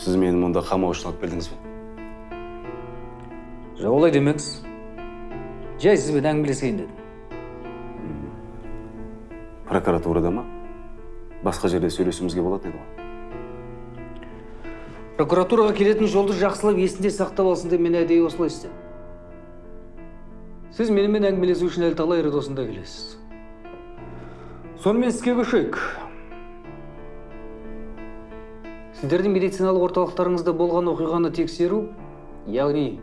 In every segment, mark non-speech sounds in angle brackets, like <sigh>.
сіз мені мұнда қамау үшін алып келдіңіз бе? Жоқ олай демеңіз жай сізбен әңгімелесейін дедім. Прокуратурада ма? Басқа жерде сөйлесуімізге болатын еді ғой. Прокуратураға келетін жолды жақсылап есінде сақтап алсын деп мен әдейі осылай істедім. Сіз менімен әңгімелесу үшін әлі талай рет осында келесіз. Сонымен іске көшейік. Сіздердің медициналық орталықтарыңызда болған оқиғаны тексеру яғни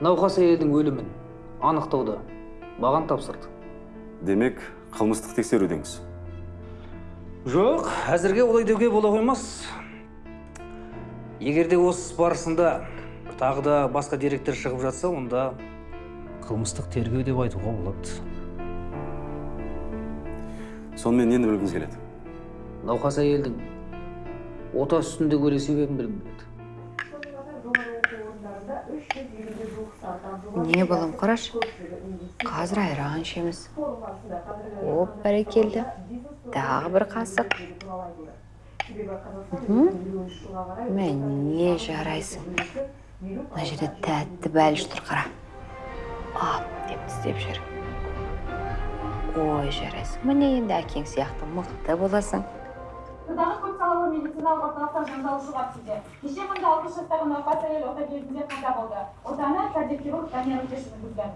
науқас әйелдің өлімін анықтауды маған тапсырды. Демек қылмыстық тексеру деңіз. Жоқ әзірге олай деуге бола қоймас. Егер де осы іс барысында тағы да басқа деректер шығып жатса онда қылмыстық тергеу деп айтуға болады. Сонымен нені білгіңіз келеді? Науқас әйелдің ота үстінде өлу себебін білгім не балам қарашы. Қазір айран ішеміз. Оп бәрекелді. Тағы бір қасық. Міне жарайсың? Мына жерде тәтті бәліш тұр қара. Ап деп тістеп жүр. Ой жарайсың. Міне енді әкең сияқты мықты боласың. Сырдағы көпсалалы медициналық орталықта жанжал шығар сізде. Кеше мұнда 60 жастағы науқас әйел ота кезінде қаза болды. Отаны кардиохирург Данияр Өтеш жүргізген.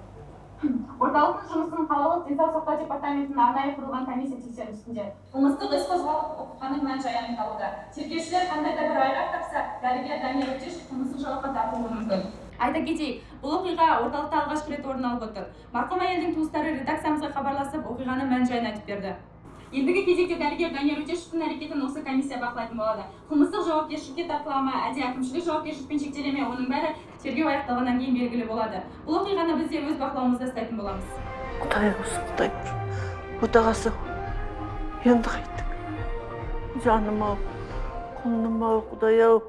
Орталықтың жұмысын қалалық денсаулық сақтау департаментінің арнайы құрылған комиссия тексеру үстінде. Қылмыстық іс қозғалып оқиғаның мән жайы анықталуда. Тергеушілер қандай да бір айғақ тапса, дәрігер Данияр Өтеш қылмыстық жауапқа тартылуы мүмкін. Айта кетейік, бұл оқиға орталықта алғашқы рет орын алып отыр. Марқұм әйелдің туыстары редакциямызға хабарласып, оқиғаның мән жайын айтып берді. Ендігі кезекте дәрігер Данияр Өтешевтің әрекетін осы комиссия бақылайтын болады. Қылмыстық жауапкершілікке тартыла ма, әлде әкімшілік жауапкершілікпен шектеле ме, оның бәрі тергеу аяқталғаннан кейін белгілі болады. Бұл оқиғаны біз де өз бақылауымызда ұстайтын боламыз. құдай болсын құдай отағасы енді қайттік. Жаным ау құлыным ау құдай ау.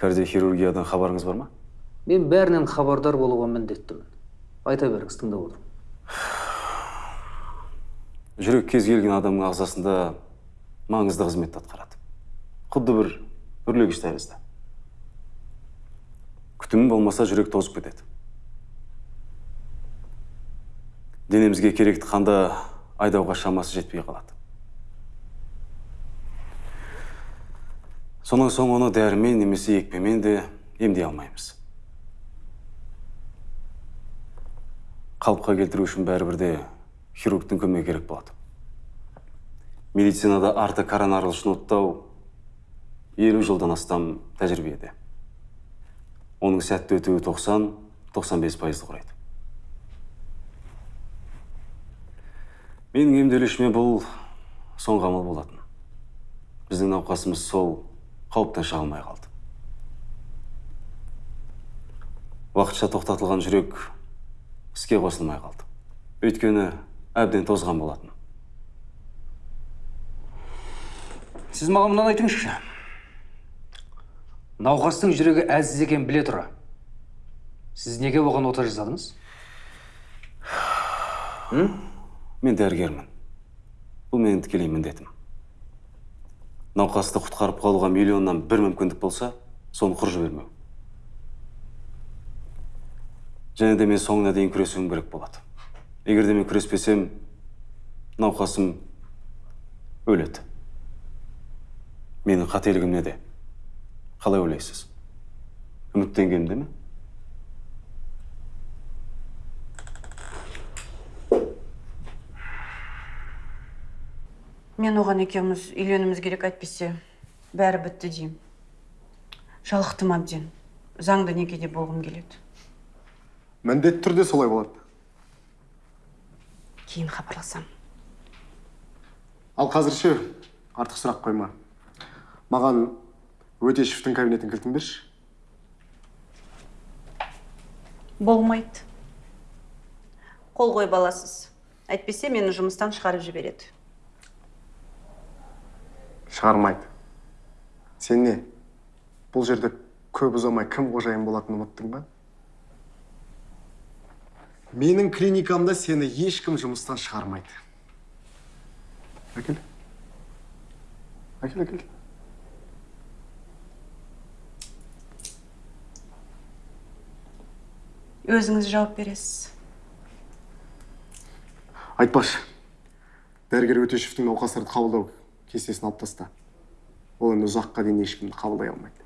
Кардиохирургиядан хабарыңыз бар ма? Мен бәрінен хабардар болуға міндеттімін. Айта беріңіз тыңдап отырмын. Жүрек кез келген адамның ағзасында маңызды қызметті атқарады. Құдды бір үрлегіш тәрізді. Күтімі болмаса жүрек тозып кетеді. Денемізге керекті қанды айдауға шамасы жетпей қалады. Сонан соң оны дәрімен немесе екпемен де емдей алмаймыз. Қалыпқа келтіру үшін бәрібір де хирургтың көмегі керек болады. Медицинада арты коронарлы шнуттау елу жылдан астам тәжірибеде оның сәтті өтуі 90-95 пайызды құрайды. Менің емделушіме бұл соңғы амал болатын. Біздің науқасымыз сол қауіптен шыға алмай қалды. Уақытша тоқтатылған жүрек іске қосылмай қалды. Өйткені әбден тозған болатын. Сіз маған мынаны айтыңызшы. Науқастың жүрегі әлсіз екенін біле тұра. Сіз неге оған ота жасадыңыз? Мен дәрігермін. Бұл менің тікелей міндетім. Науқасты құтқарып қалуға миллионнан бір мүмкіндік болса соны құр жібермеу. Және де мен соңына дейін күресуім керек болады. Егер де мен күреспесем науқасым өледі. Менің қателігім неде? Қалай ойлайсыз? Үміттенгенімде ме? Мен оған екеуміз үйленуіміз керек әйтпесе. Бәрі бітті деймін. Жалықтым әбден. Заңды некеде болғым келеді. Міндетті түрде солай болады. Кейін хабарласам ал қазір ше? Артық сұрақ қойма. Маған өтешевтің кабинетінің кілтін берші. Болмайды. Қол қойып аласыз. Әйтпесе мені жұмыстан шығарып жібереді. Шығармайды. Сен не? Бұл жерде көп ұзамай кім қожайын болатынын ұмыттың ба? Менің клиникамда сені ешкім жұмыстан шығармайды. Әкел. Әкел әкел. Өзіңіз жауап бересіз. Айтпақшы дәрігер өтешевтің науқастарды қабылдау кестесін алып таста ол енді ұзаққа дейін ешкімді қабылдай алмайды.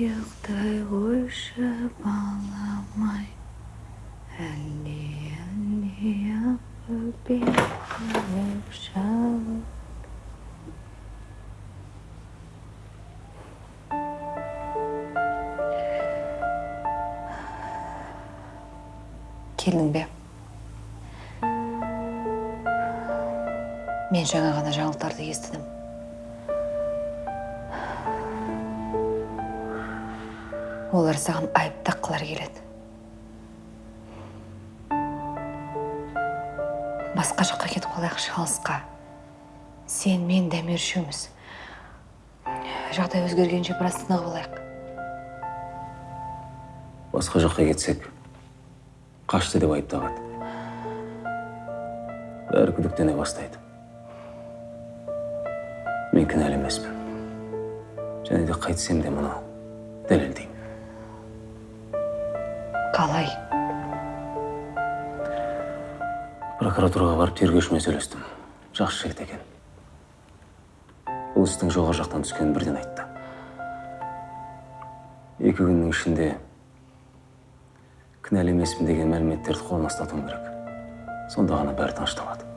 Ұйықтай қойшы баламай әлде әлде ақ өкпем шалып келдің бе мен жаңа ғана жаңалықтарды естідім. Олар саған айып таққылар келеді. Басқа жаққа кетіп қалайықшы алысқа сен мен дәмер үшеуміз жағдай өзгергенше біраз тынығып алайық. Басқа жаққа кетсек қашты деп айыптағады бәрі күдіктене бастайды. Мен кінәлі емеспін. Және де қайтсем де мұны дәлелдеймін. Прокуратураға барып тергеушімен сөйлестім. Жақсы жігіт екен. Бұл істің жоғары жақтан түскенін бірден айтты. Екі күннің ішінде кінәлі емеспін деген мәліметтерді қолына ұстатуым керек. Сонда ғана бәрі тынышталады.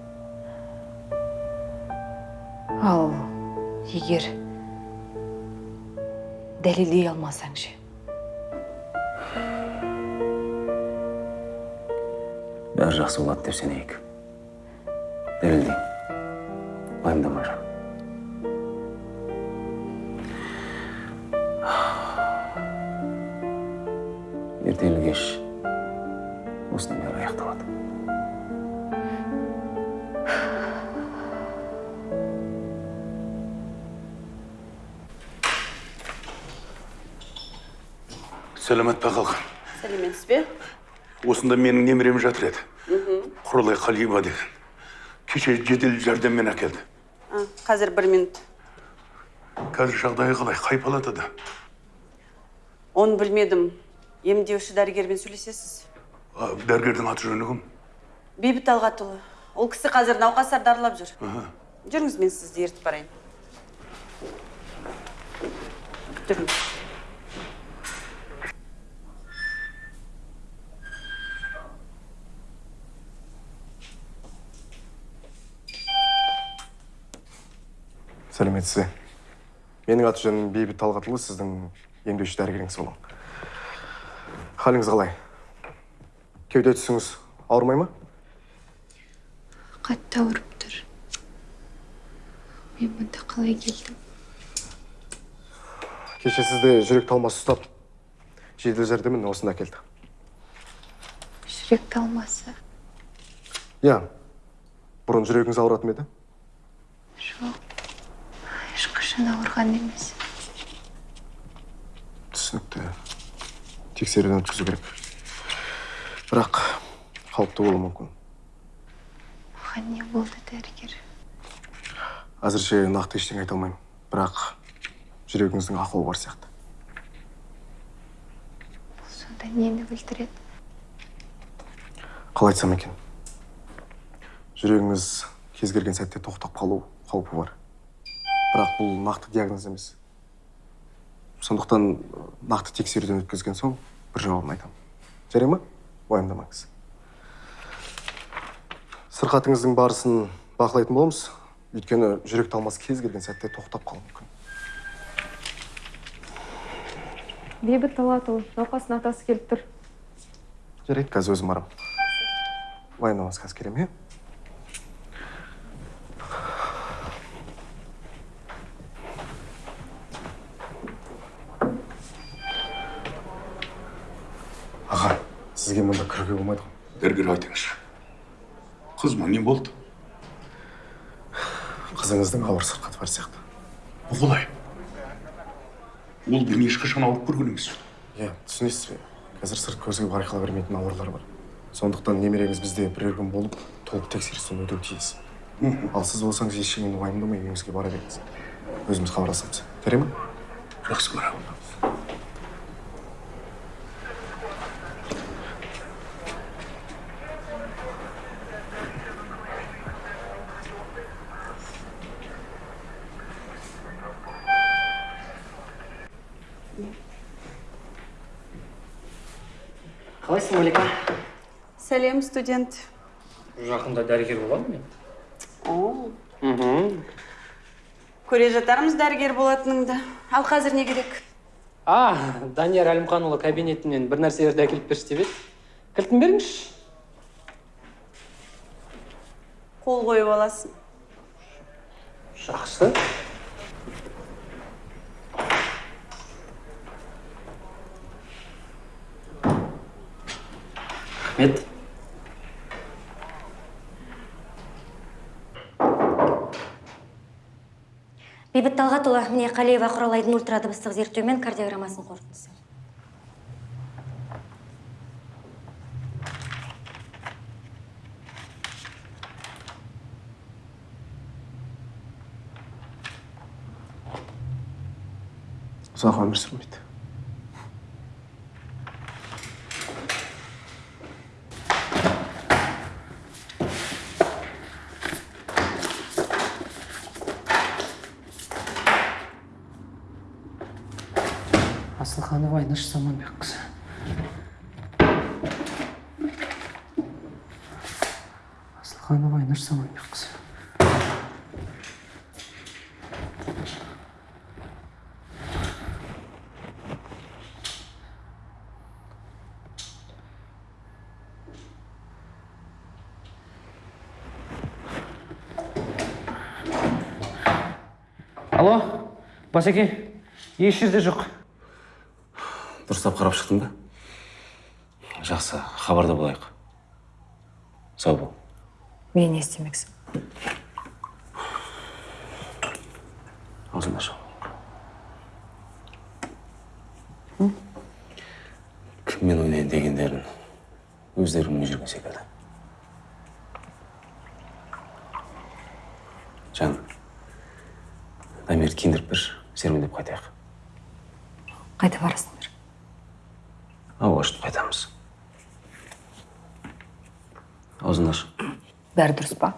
Ал егер дәлелдей алмасаң ше бәрі жақсы болады деп сенейік. Дәлелдеймін уайымдама жан ертелі кеш осының бәрі аяқталады сәлемет пе қалқан сәлеметсіз бе? Осында менің немерем жатыр еді. Құралай қалима деген. Кеше жедел жәрдеммен әкелді А, қазір бір минут қазір жағдайы қалай қай палатада оны білмедім емдеуші дәрігермен сөйлесесіз дәрігердің аты жөні кім бейбіт талғатұлы ол кісі қазір науқастарды аралап жүр жүріңіз мен сізді ертіп барайын жүріңіз менің аты жөнім бейбіт талғатұлы сіздің емдеуші дәрігеріңіз боламын халіңіз қалай? Кеуде тұсыңыз ауырмай ма? Қатты ауырып тұр. Мен мұнда қалай келдім? Кеше сізді жүрек талмасы ұстап жедел жәрдеммен осында әкелді жүрек талмасы? Иә. Бұрын жүрегіңіз ауыратын еді? Ешқашан ауырған емес. түсінікті. Тексеруден өткізу керек. Бірақ қауіпті болуы мүмкін. Оған не болды дәрігер? Әзірше нақты ештеңе айта алмаймын. Бірақ жүрегіңіздің ақауы бар сияқты. Да нені білдіреді? Қалай айтсам екен? Жүрегіңіз кез келген сәтте тоқтап қалу қаупі бар. Бірақ бұл нақты диагноз емес. Сондықтан нақты тексеруден өткізген соң бір жауабын айтамын. Жарай ма? Уайымдамаңыз. Сырқатыңыздың барысын бақылайтын боламыз. Өйткені жүрек талмасы кез келген сәтте тоқтап қалуы мүмкін. Бейбіт талатұлы науқастың атасы келіп тұр. Жарайды қазір өзім барамын уайымдамаңыз қазір келемін иә аға сізге мұнда кіруге болмайды ғой дәрігер айтыңызшы қызыма не болды? Қызыңыздың ауыр сырқаты бар сияқты. Бұл қалай ол мен ешқашан ауырып көрген емеспін иә түсінесіз бе? Қазір сырт көзге байқала бермейтін аурулар бар. Сондықтан немереңіз бізде бірер күн болып толық тексерістен өтуі тиіс. Ал сіз болсаңыз ештеңені уайымдамай үйіңізге бара беріңіз. Өзіміз хабарласамыз. Жарай ма жақсы барамын сәлем студент. Жақында дәрігер боламын мен. О. Көре жатармыз дәрігер болатыныңды. Ал қазір не керек? А данияр әлімханұлы кабинетімнен бір нәрселерді әкеліп берші деп еді. Кілтін беріңізші. Қол қойып аласың. Жақсы. Рахмет. Бейбіт талғатұлы міне қалиева құралайдың ультрадыбыстық зерттеу мен кардиограммасының қорытындысы. Ұзақ өмір сүрмейді. Асылханова айнаш саманбекқызы асылханова айнаш саманбекқызы алло басеке еш жерде жоқ дұрыстап қарап шықтың ба жақсы хабарда болайық. Сау бол. Мен не істемексің аузыңды аш кіммен ойнайын дегендерін өздері білмей жүрген секілді жаным дамирді киіндіріп берші серуендеп қайтайық. Қайда барасыңдар бәрі дұрыс па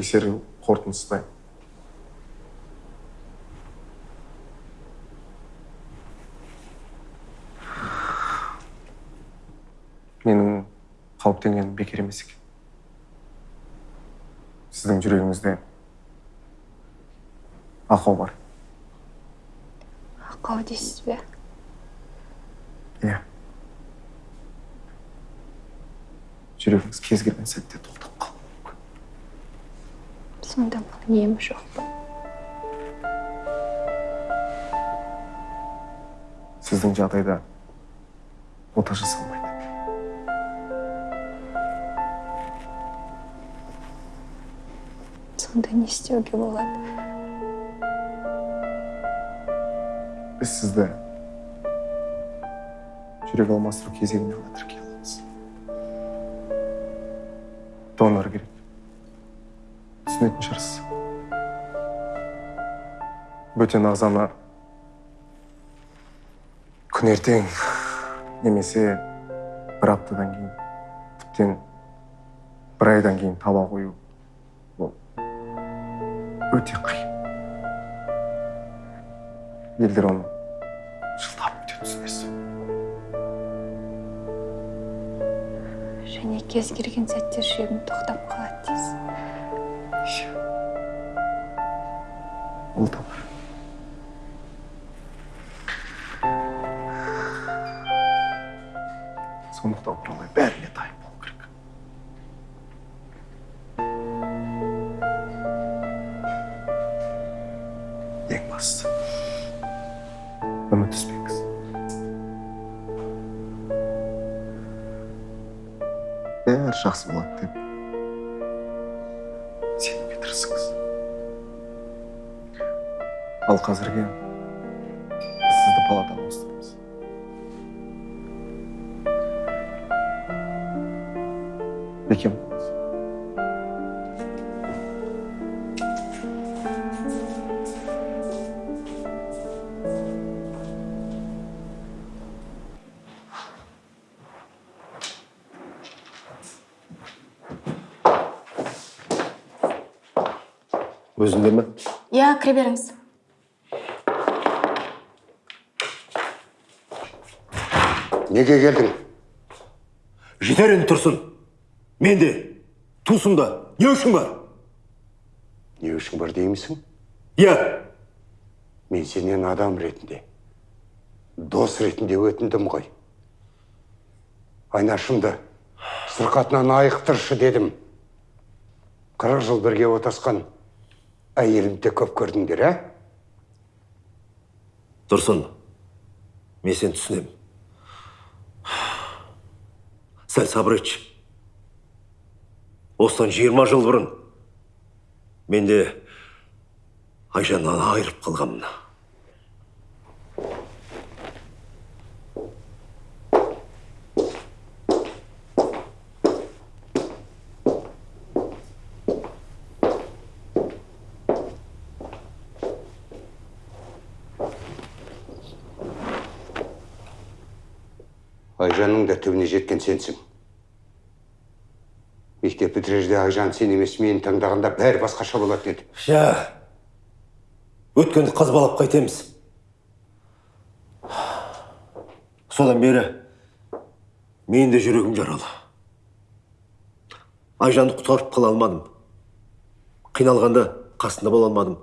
тексеру қорытындысы дайын. Менің қауіптенгенім бекер емес екен. Сіздің жүрегіңізде ақау бар. Ақау дейсіз бе? Иә. Жүрегіңіз кез келген сәтте сонда мұның емі жоқ па сіздің жағдайда ота жасалмайды сонда не істеуге болады. Біз сізді жүрек алмастыру кезегіне ғана тіркей түсінетін шығарсыз бөтен ағзаны күн ертең немесе бір аптадан кейін тіптен бір айдан кейін таба қою. Ол өте қиын. Елдер оны жылдап өте түсінесіз. Және кез келген сәтте жүрегім тоқтап қалады дейсіз. Ең бастысы үміт үзбеңіз бәрі жақсы болады деп сенуге тырысыңыз ал қазірге сізді палатаға ауыстырамыз өзінде ме? Иә кіре беріңіз. Неге келдің? Жетер енді тұрсын. Мен де туысым да. Не үшін бар? Не үшін бар деймісің? Иә. Мен сенен адам ретінде дос ретінде өтіндім ғой. Айнашымды сырқатынан айықтыршы дедім. Қырық жыл бірге отасқан. Әйелімді көп көрдіңдер ә тұрсын мен сені түсінемін сәл сабыр етші. Осыдан жиырма жыл бұрын мен де айжаннан айырып қалғанмын айжанның да түбіне жеткен сенсің. Мектеп бітірерде айжан сен емес мені таңдағанда бәрі басқаша болатын еді. Жә өткенді қазбалап қайтеміз. Содан бері менің де жүрегім жаралы. Айжанды құтқарып қала алмадым. Қиналғанда қасында бола алмадым.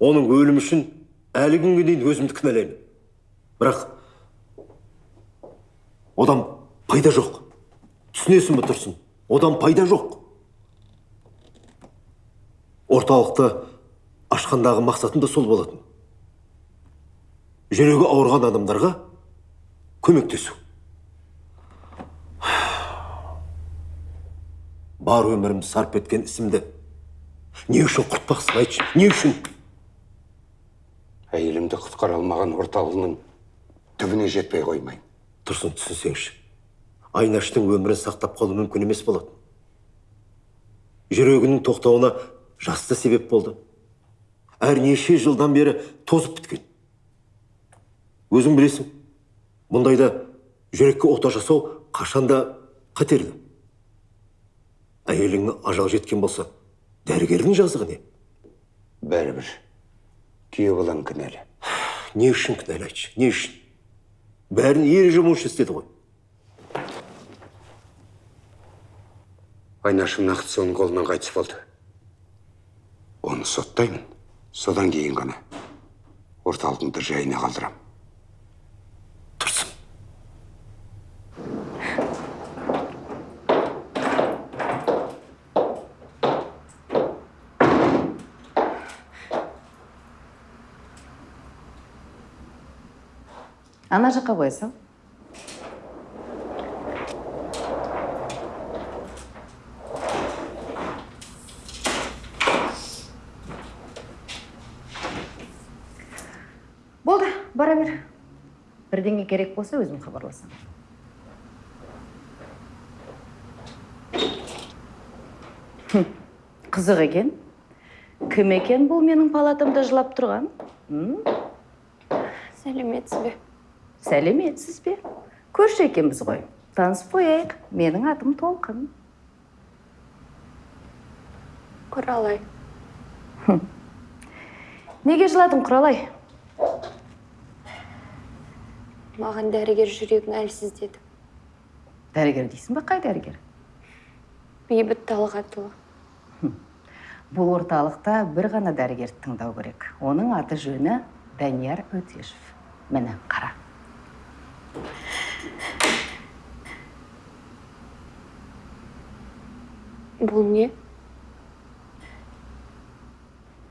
Оның өлімі үшін әлі күнге дейін өзімді кінәлаймын. Бірақ одан пайда жоқ. Түсінесің бе тұрсын? Одан пайда жоқ. Орталықты ашқандағы мақсатым да сол болатын. Жүрегі ауырған адамдарға көмектесу. Бар өмірімді сарп еткен ісімді не үшін құртпақсың айтшы? Не үшін? Әйелімді құтқара алмаған орталығының түбіне жетпей қоймайын тұрсын түсінсеңші айнаштың өмірін сақтап қалу мүмкін емес болатын. Жүрегінің тоқтауына жас та себеп болды. Әрнеше жылдан бері тозып біткен. Өзің білесің мұндайда жүрекке ота жасау қашанда қатерлі. Әйеліңнің ажал жеткен болса дәрігердің жазығы не? Бәрібір. Күйеу балаң кінәлі. <sighs> Не үшін кінәлі айтшы не үшін? Бәрін ереже бойынша істеді ғой. Айнашым нақты соның қолынан қайтыс болды оны соттаймын. Содан кейін ғана. Орталығыңды жайына қалдырам. Жаққа қоя сал болды бара бер. Бірдеңе керек болса өзім хабарласамын қызық екен. Кім екен бұл менің палатамда жылап тұрған? Сәлеметсіз бе? Сәлеметсіз бе? Көрші екенбіз ғой. Танысып қояйық. Менің атым толқын. Құралай. Неге жыладың құралай? Маған дәрігер жүрегің әлсіз деді. Дәрігер дейсің ба қай дәрігер? Бейбіт талғатұлы. Бұл орталықта бір ғана дәрігерді тыңдау керек. Оның аты жөні данияр өтешев. Міне қара. Бұл не?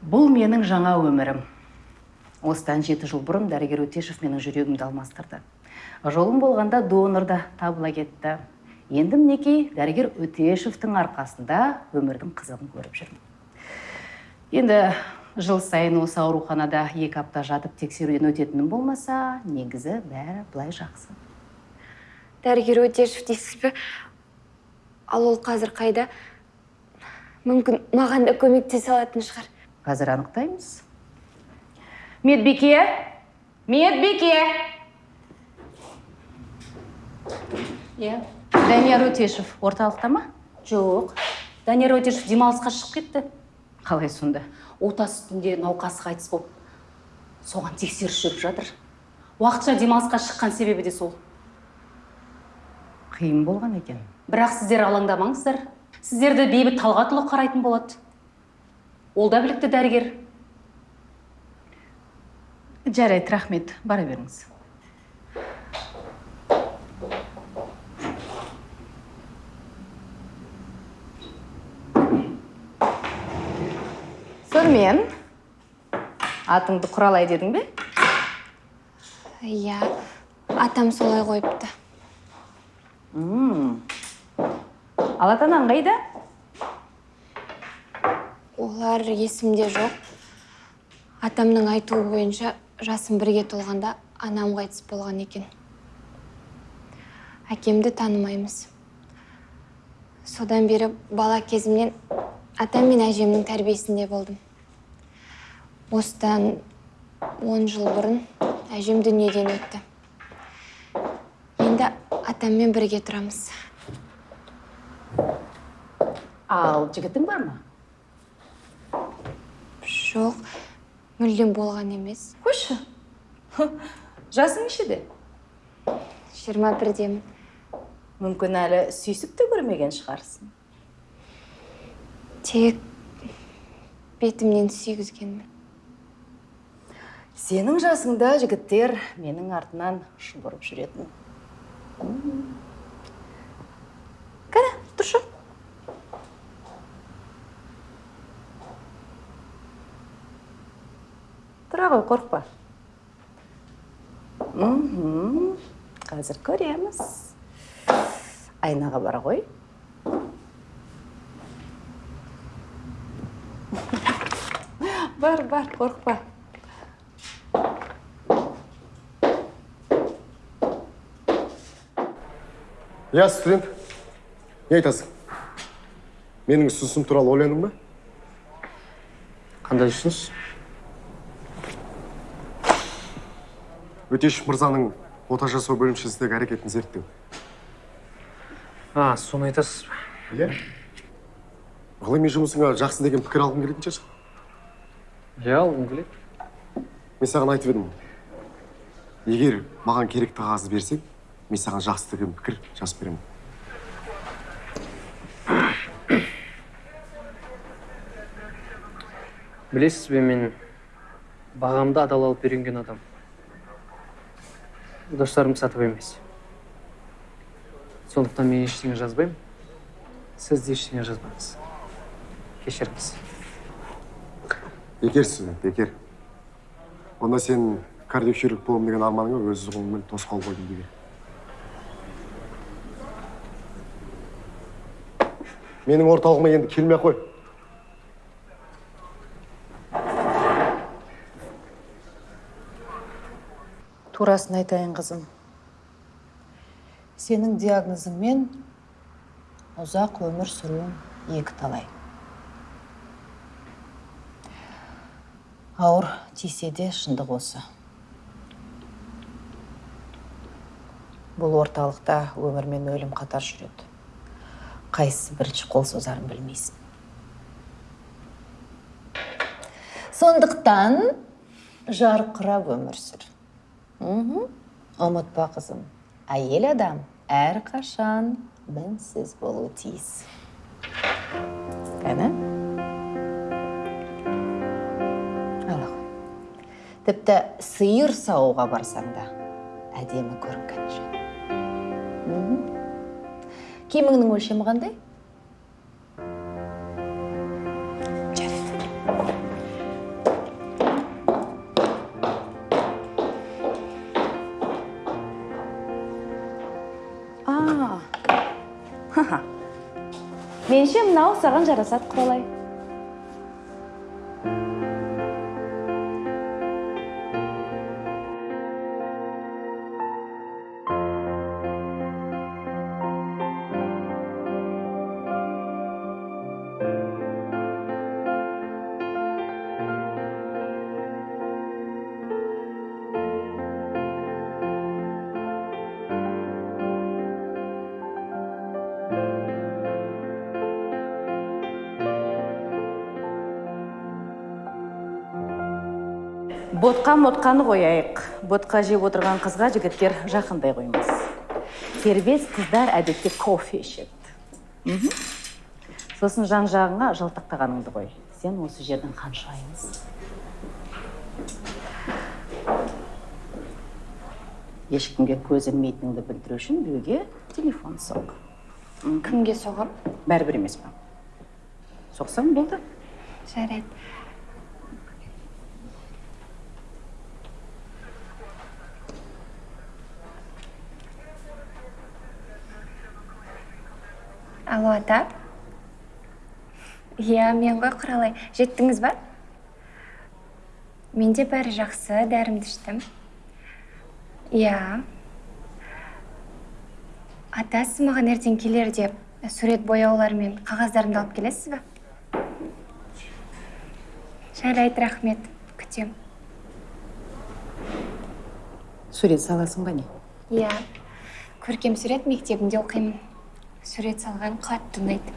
Бұл менің жаңа өмірім. Осыдан жеті жыл бұрын дәрігер өтешев менің жүрегімді алмастырды. Жолым болғанда донор да табыла кетті. Енді мінекей дәрігер өтешевтің арқасында өмірдің қызығын көріп жүрмін. Енді жыл сайын осы ауруханада екі апта жатып тексеруден өтетінім болмаса негізі бәрі былай жақсы. Дәрігер өтешев дейсіз бе? Ал ол қазір қайда? Мүмкін маған да көмектесе алатын шығар. Қазір анықтаймыз. Медбике! Медбике! Иә? Данияр өтешев орталықта ма? Жоқ. Данияр өтешев демалысқа шығып кетті. Қалай сонда? Ота үстінде науқас қайтыс болып соған тексеріс жүріп жатыр. Уақытша демалысқа шыққан себебі де сол. Қиын болған екен. Бірақ сіздер алаңдамаңыздар. Сіздерді бейбіт талғатұлы қарайтын болады. Ол да білікті дәрігер. Жарайды рахмет. Бара беріңіз. Сонымен атыңды құралай дедің бе? Иә атам солай қойыпты. Ал ата анаң қайда? Олар есімде жоқ. Атамның айтуы бойынша жасым бірге толғанда анам қайтыс болған екен. Әкемді танымаймыз. Содан бері бала кезімнен атам мен әжемнің тәрбиесінде болдым. Осыдан он жыл бұрын әжем дүниеден өтті. Енді атаммен бірге тұрамыз. Ал жігітің бар ма? Жоқ мүлдем болған емес. Қойшы. Жасың нешеде? Жиырма бірдемін. Мүмкін әлі сүйісіп те көрмеген шығарсың. Тек бетімнен сүйгізгенмін. Сенің жасыңда жігіттер менің артынан шұбырып жүретін. Кәне тұршы. Тұра ғой қорықпа. Қазір көреміз. Айнаға бара ғой <laughs> бар бар қорықпа. Иә студент. Не айтасың. Менің ұсынысым туралы ойландың ба? Қандай ұсыныс? Өтешев мырзаның ота жасау бөлімшесіндегі әрекетін зерттеу. А соны айтасыз ба? Иә. Ғылыми жұмысыңа жақсы деген пікір алғың келетін шығарсың иә алғым келеді. Мен саған айтып едім егер маған керекті қағазды берсең мен саған жақсы деген пікір жазып беремін. Білесіз бе мен бағамды адал алып үйренген адам. Достарым сатып емес. Сондықтан мен ештеңе жазбаймын. Сіз де ештеңе жазбаңыз. Кешіріңіз. Бекерсіз бекер. Онда сен кардиохирург боламын деген арманыңа өз қолыңмен тосқауыл қойдың бекер менің орталығыма енді келмей ақ қой. Турасын айтайын қызым. Сенің диагнозыңмен ұзақ өмір сүруің екі талай ауыр тисе де шындық осы. Бұл орталықта өмір мен өлім қатар жүреді. Қайсысы бірінші қол созарын білмейсің. Сондықтан жарқырап өмір сүр. Ұмытпа қызым? Әйел адам әрқашан мінсіз болуы тиіс. Кәні тіпті сиыр саууға барсаң да әдемі көрінген жөн киіміңнің өлшемі қандай? Меніңше мынау саған жарасады құралай. Ботқа мотқаны қояйық. Ботқа жеп отырған қызға жігіттер жақындай қоймас. Кербез қыздар әдетте кофе ішеді. Сосын жан жағыңа жалтақтағаныңды қой. Сен осы жердің ханшайымысың. Ешкімге көз ілмейтініңді білдіру үшін біреуге телефон соқ. Кімге соғам? Бәрібір емес па соқсаң болды. жарайды алло ата иә мен ғой құралай. Жеттіңіз ба? Менде бәрі жақсы дәрімді іштім. Иә. Ата сіз маған ертең келерде сурет бояулар мен қағаздарымды алып келесіз бе жарайды рахмет. Күтем. Сурет саласың ба не? Иә. Көркем сурет мектебінде оқимын. Сурет салған қатты ұнайды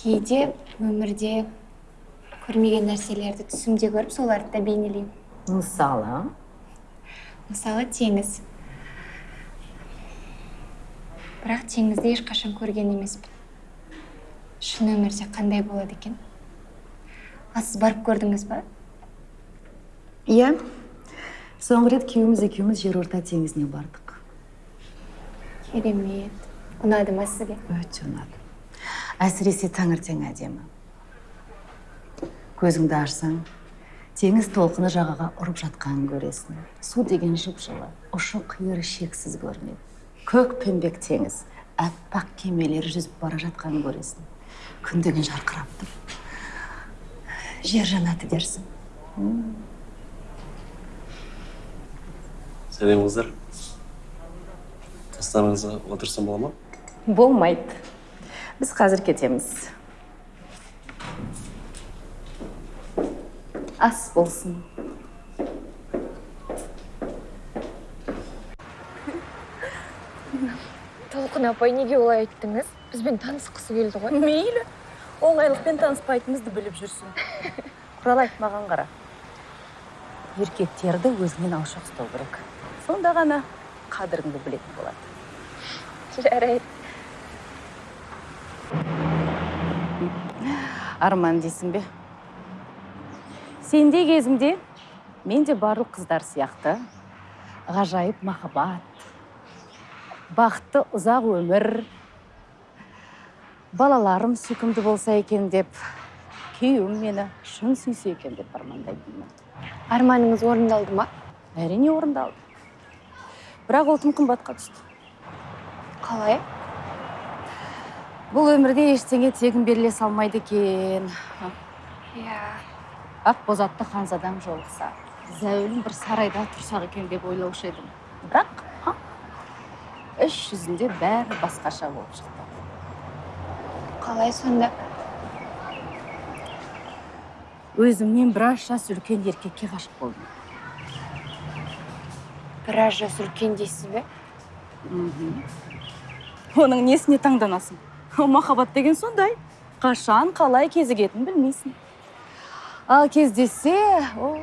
кейде өмірде көрмеген нәрселерді түсімде көріп соларды да бейнелеймін. Мысалы? Мысалы теңіз. Бірақ теңізді ешқашан көрген емеспін. Шын өмірде қандай болады екен? Ал сіз барып көрдіңіз ба? Иә. Соңғы рет күйеуіміз екеуміз жерорта теңізіне бардық. Керемет. Ұнады ма сізге? Өте ұнады. Әсіресе таңертең әдемі. Көзіңді ашсаң теңіз толқыны жағаға ұрып жатқанын көресің. Су деген жып жылы ұшы қиыры шексіз көрінеді. Көк пембек теңіз аппақ кемелер жүзіп бара жатқанын көресің. Күн деген жарқырап тұр. Жер жаннаты дерсің. Сәлем қыздар. Қастарыңызға отырсам бола ма? Болмайды. Біз қазір кетеміз. Ас болсын. Толқын апай неге олай айттыңыз? Бізбен танысқысы келді ғой. <laughs> Мейлі. Оңайлықпен таныспайтынымызды біліп жүрсің <laughs> құралай маған қара. Еркектерді өзінен алшақ ұстау керек. Сонда ғана қадіріңді білетін болады. жарайды. Арман дейсің бе? Сендей кезімде мен де барлық қыздар сияқты ғажайып махаббат бақытты ұзақ өмір балаларым сүйкімді болса екен деп күйеуім мені шын сүйсе екен деп армандайтынмын арманыңыз орындалды ма? Әрине орындалды. Бірақ ол тым қымбатқа түсті. Қалай? Бұл өмірде ештеңе тегін беріле салмайды екен. Иә. Ақ бозатты ханзадам жолықса зәулім бір сарайда тұрсақ екен деп ойлаушы едім. Бірақ а, іс жүзінде бәрі басқаша болып шықты. Қалай сонда? Өзімнен біраз жас үлкен еркекке ғашық болдым. Біраз жас үлкен дейсіз бе? Оның несіне таңданасың? <laughs> махаббат деген сондай. Қашан қалай кезігетінін білмейсің. Ал кездессе о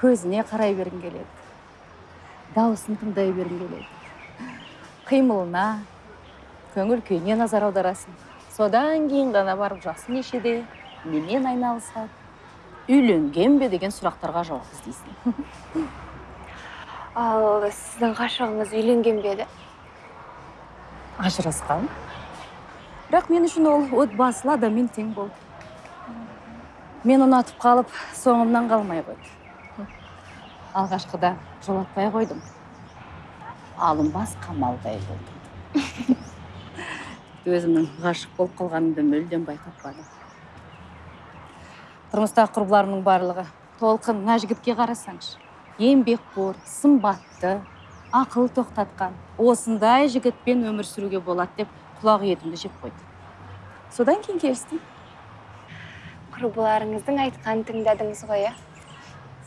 көзіне қарай бергің келеді. Дауысын тыңдай бергің келеді. Қимылына көңіл күйіне назар аударасың. Содан кейін ғана барып жасы нешеде немен айналысады? Үйленген бе деген сұрақтарға жауап іздейсің. <laughs> Ал сіздің ғашығыңыз үйленген бе еді? Ажырасқан. Бірақ мен үшін ол отбасылы адаммен тең болды. Мен ұнатып қалып соңымнан қалмай қойды алғашқыда жолатпай қойдым. Алынбас қамалдай болдым. <laughs> Өзімнің ғашық болып қалғанымды мүлдем байқатпадым. Тұрмыстағы құрбыларымның барлығы толқын мына жігітке қарасаңшы еңбекқор сымбатты ақыл тоқтатқан осындай жігітпен өмір сүруге болады деп құлақ етімді жеп қойды содан кейін келістім. Құрбыларыңыздың айтқанын тыңдадыңыз ғой иә?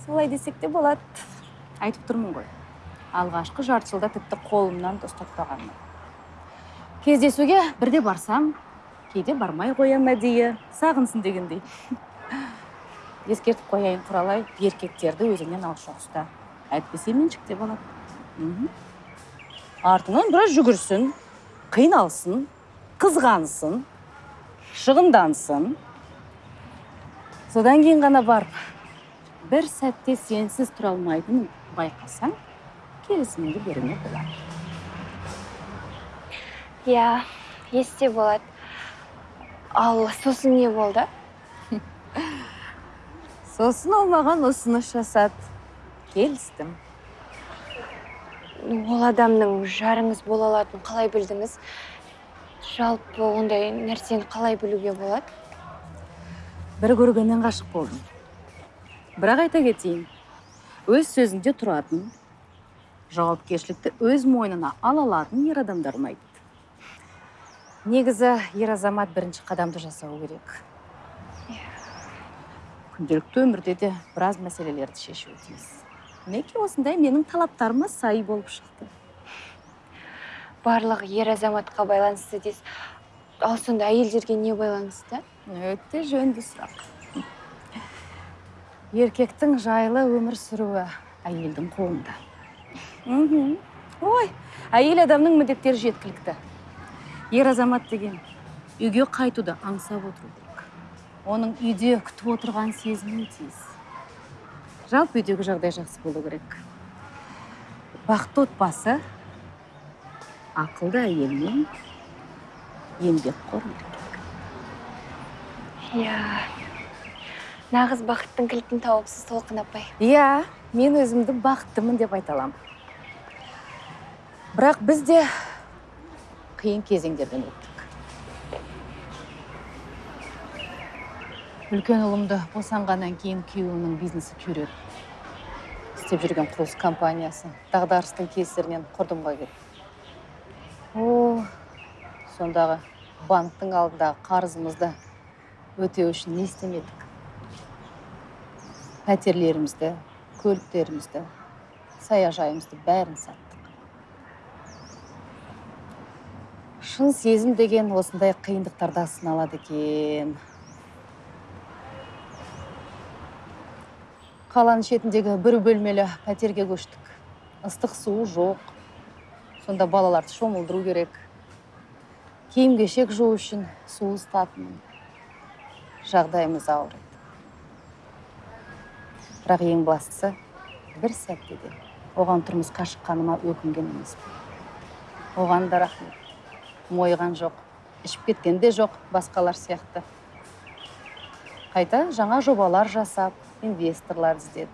Солай десек те болады. Айтып тұрмын ғой. Алғашқы жарты жылда тіпті қолымнан да ұстатпағанмын кездесуге бірде барсам кейде бармай қоямын әдейі. Сағынсын дегендей. <laughs> Ескертіп қояйын құралай. Еркектерді өзіңнен алшақ ұста әйтпесе меншікте болады. Мгм. артыңнан біраз жүгірсін. Қиналсын қызғансын шығындансын содан кейін ғана барып бір сәтте сенсіз тұра алмайтынын байқасаң келісіміңді беруге болады. Иә есте болады. Ал сосын не болды? Сосын ол маған ұсыныс жасады. Келістім. Ол адамның жарыңыз бола алатынын қалай білдіңіз? Жалпы ондай нәрсені қалай білуге болады? Бір көргеннен ғашық болдым. Бірақ айта кетейін өз сөзінде тұратын жауапкершілікті өз мойнына ала алатын ер адамдар ұнайды. Негізі ер азамат бірінші қадамды жасау керек. Күнделікті өмірде де біраз мәселелерді шешуі тиіс. Мінекей осындай менің талаптарыма сай болып шықты? Барлығы ер азаматқа байланысты дейсіз. Ал сонда әйелдерге не байланысты? Өте жөнді сұрақ. Еркектің жайлы өмір сүруі әйелдің қолында. Мхм. Ой әйел адамның міндеттері жеткілікті. Ер азамат деген үйге қайтуды аңсап отыру керек. Оның үйде күтіп отырған сезінуі тиіс. Жалпы үйдегі жағдай жақсы болу керек. Бақытты отбасы ақылды әйел мен еңбекқор еркек иә. Нағыз бақыттың кілтін тауыпсыз толқын апай. Иә мен өзімді бақыттымын деп айта аламын. Бірақ біз де қиын кезеңдерден өттік. Үлкен ұлымды босанғаннан кейін күйеуімнің бизнесі күйреді. Істеп жүрген құрылыс компаниясы дағдарыстың кесірінен құрдымға кетті о сондағы банктың алдындағы қарызымызды өтеу үшін не істемедік? Пәтерлерімізді көліктерімізді саяжайымызды бәрін саттық. Шын сезім деген осындай қиындықтарда сыналады екен. Қаланың шетіндегі бір бөлмелі пәтерге көштік. Ыстық суы жоқ. Сонда балаларды шомылдыру керек. Киім кешек жуу үшін су ысытатынмын жағдайымыз ауыр еді. Бірақ ең бастысы бір сәтте де оған тұрмысқа шыққаныма өкінген емеспін. Оған да рахмет. Мойыған жоқ ішіп кеткен де жоқ басқалар сияқты. Қайта жаңа жобалар жасап инвесторлар іздеді.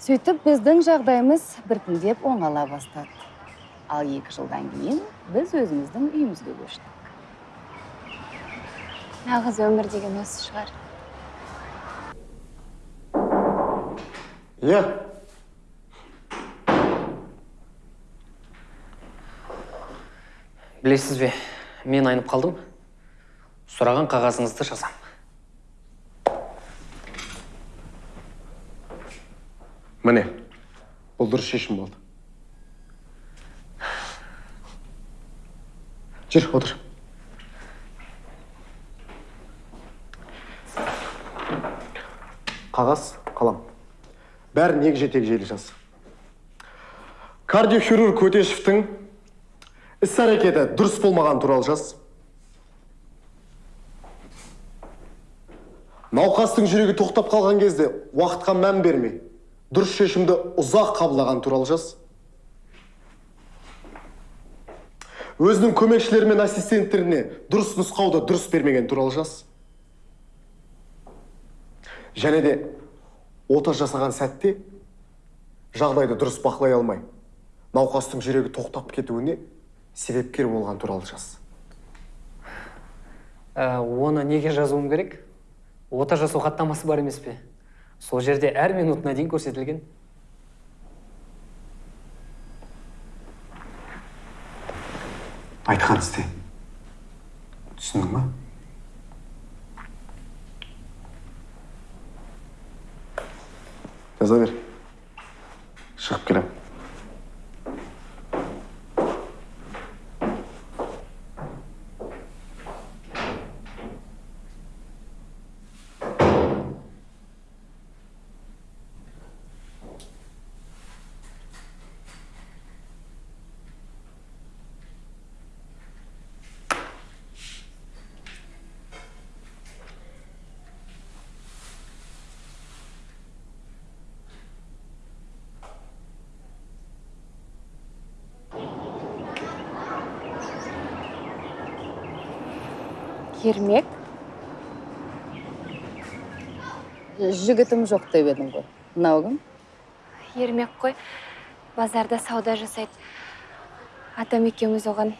Сөйтіп біздің жағдайымыз біртіндеп оңала бастады. Ал екі жылдан кейін біз өзіміздің үйімізге көштік. Нағыз өмір деген осы шығар. Иә. Білесіз бе мен айнып қалдым. Сұраған қағазыңызды жазам. Міне бұл дұрыс шешім болды. Жүр отыр. Қағаз қалам. Бәрін егжей тегжейлі жаз. Кардиохирург өтешевтің іс әрекеті дұрыс болмаған туралы жаз. Науқастың жүрегі тоқтап қалған кезде уақытқа мән бермей дұрыс шешімді ұзақ қабылдаған туралы жаз. Өзінің көмекшілері мен ассистенттеріне дұрыс нұсқауды дұрыс бермеген туралы жаз. Және де ота жасаған сәтте жағдайды дұрыс бақылай алмай науқастың жүрегі тоқтап кетуіне себепкер болған туралы жаз. Ә, оны неге жазуым керек? Ота жасау хаттамасы бар емес пе? Сол жерде әр минутына дейін көрсетілген. Айтқан істе. Түсіндің ба? Жаза бер. Шығып келемін. Ермек. Жігітім жоқ деп едің ғой. Мынау кім? Ермек қой. Базарда сауда жасайды. Атам екеуміз оған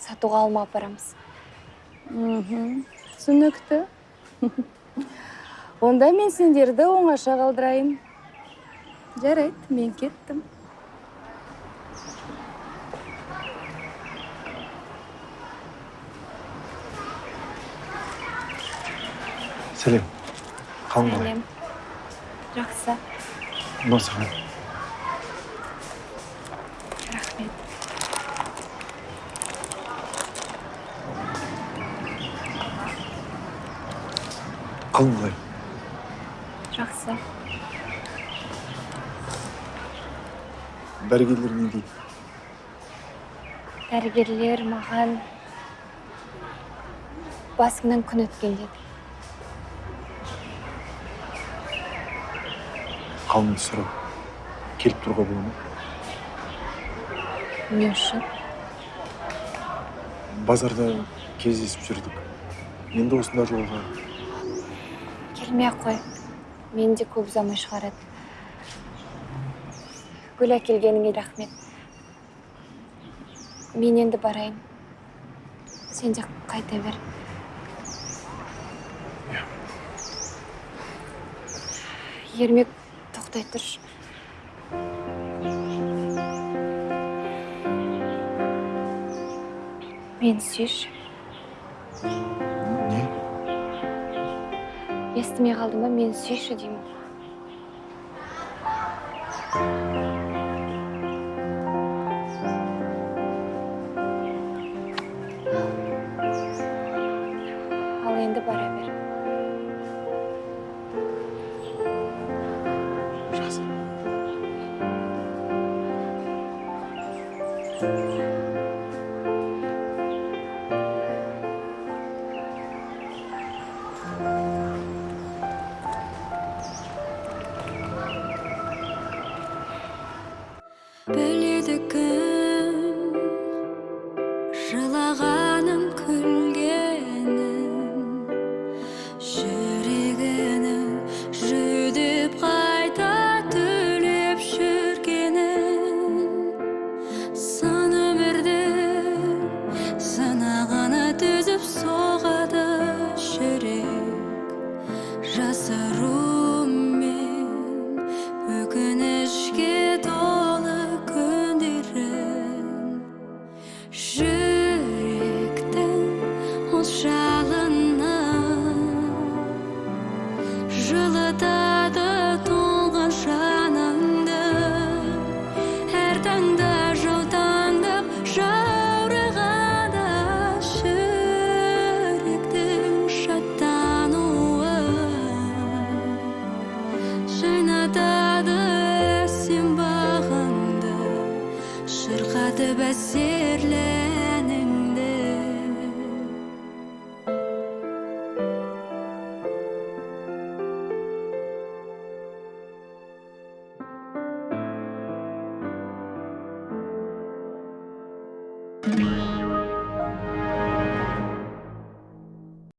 сатуға алма апарамыз. Түсінікті. Онда мен сендерді оңаша қалдырайын. Жарайды мен кеттім. Сәлем қалың қалай сәлем жақсы мынау саған рахмет қалың қалай жақсы дәрігерлер не дейді дәрігерлер маған басыңнан күн өткен деді қалыңды сұрап келіп тұруға бола ма не үшін базарда кездесіп жүрдік. Енді осында жолға келмей ақ қой. Мені де көп ұзамай шығарады. Гүл әкелгеніңе рахмет. Мен енді барайын. Сен де қайта бер. Ермек тоқтай тұршы мені сүйші не естімей қалдың ба мені сүйші деймін жылаған